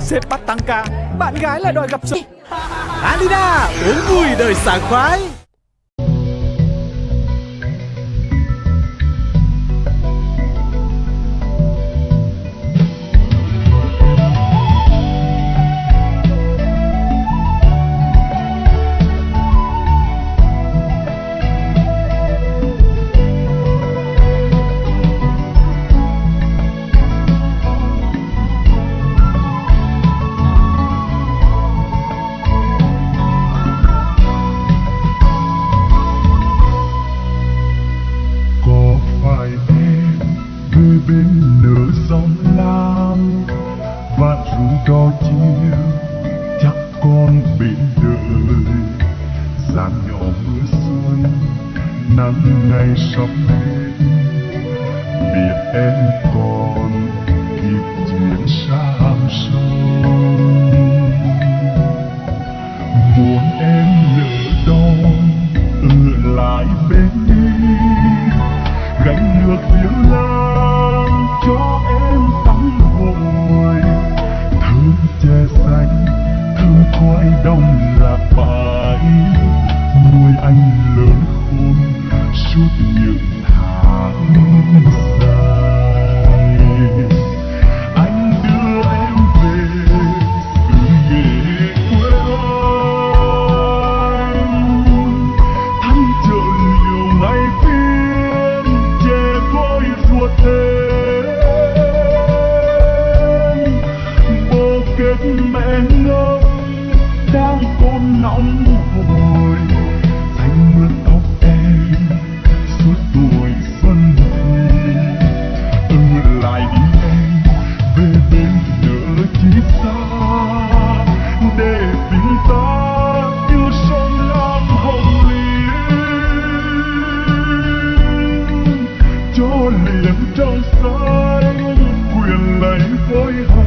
Sếp bắt tăng ca, Bạn gái lại đòi gặp sự. Alina, Uống vui đời sảng khoái bên nửa sông lam. Và rủ đo chiều chắc con bên đời giàn nhỏ mưa xuân nắng ngày sắp hết biết em còn kịp chuyện sang sông biết mẹ ngốc đang côn nóng hồi anh mướt tóc em suốt tuổi xuân thì lại đi em, về bên nhớ chi xa. Để tình ta yêu sông lam hồng liên. Cho liềm trong xanh quyền lấy với hồng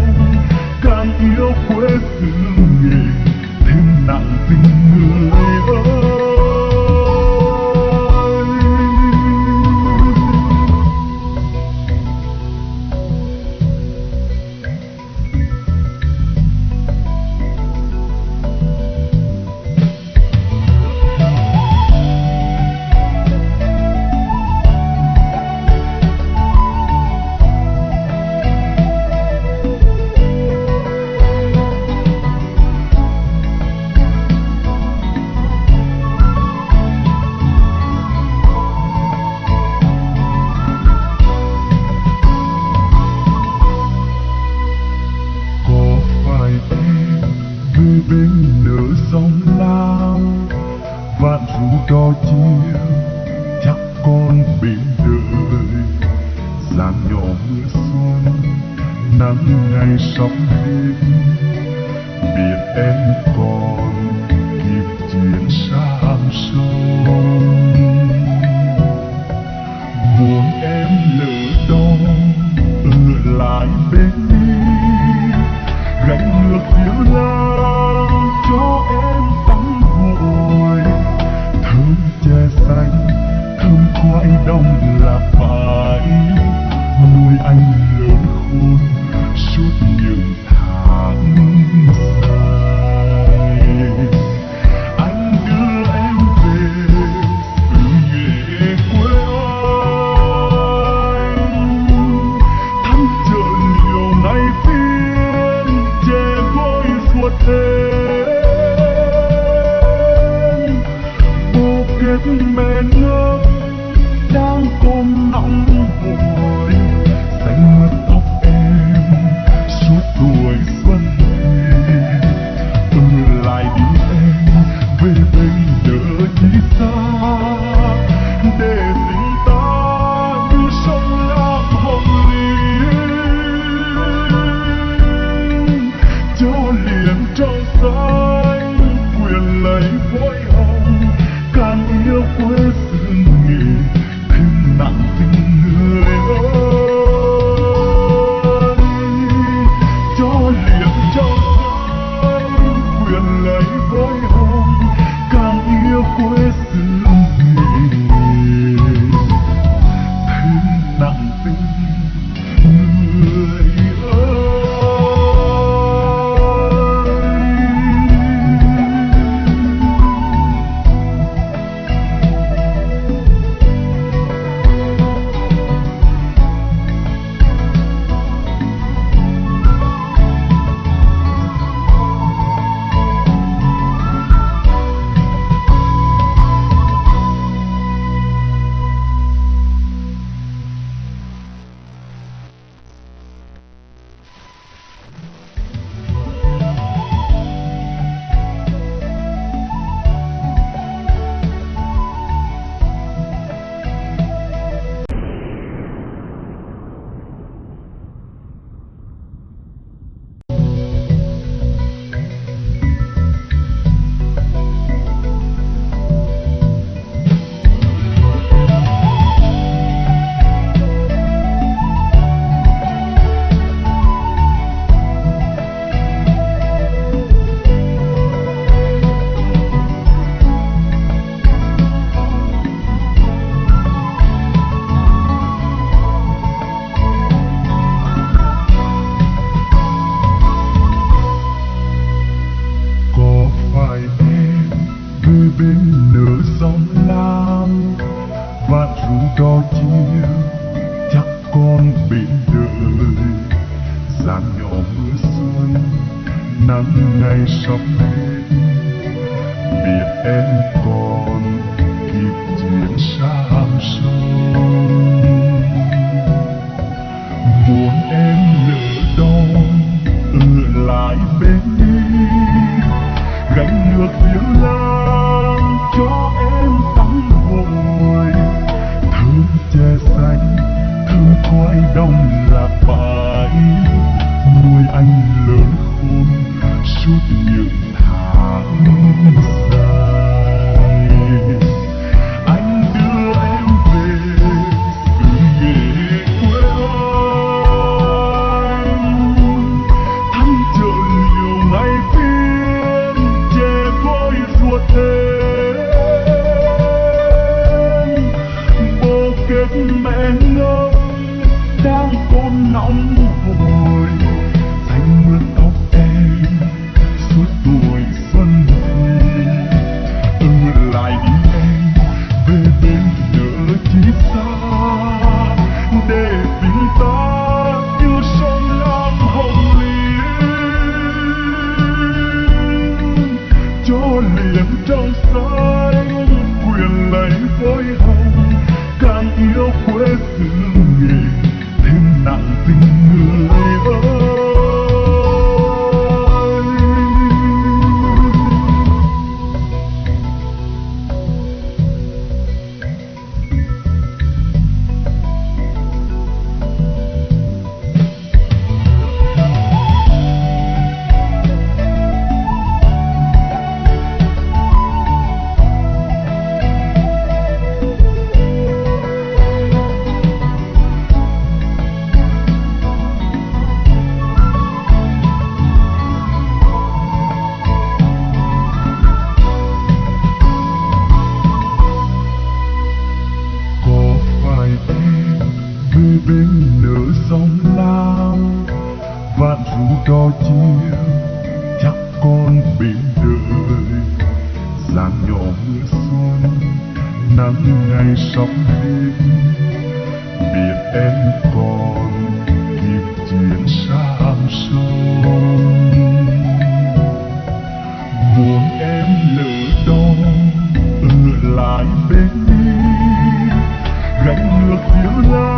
dàn nhỏ mưa xuân nắng ngày sắp biết biết em còn Will thương đo chiều chắc con bị đời giang nhỏ mưa xuân, nắng ngày sắp đến. Biệt em còn kịp chuyển xa sông muốn em lỡ đo ở lại bên côn nóng hồi xanh mướt tóc em suốt tuổi xuân thì ở lại đi em, về bên nỡ chi xa, để tình ta yêu sông lam hồng liên. Cho liền trong xanh quyền lấy với hồng, càng yêu quê xứ nghề thêm nặng người sắp hết biết em còn kịp chuyển sang sông. Muốn em lỡ đó ở lại bên đi. Gánh nước thiếu lao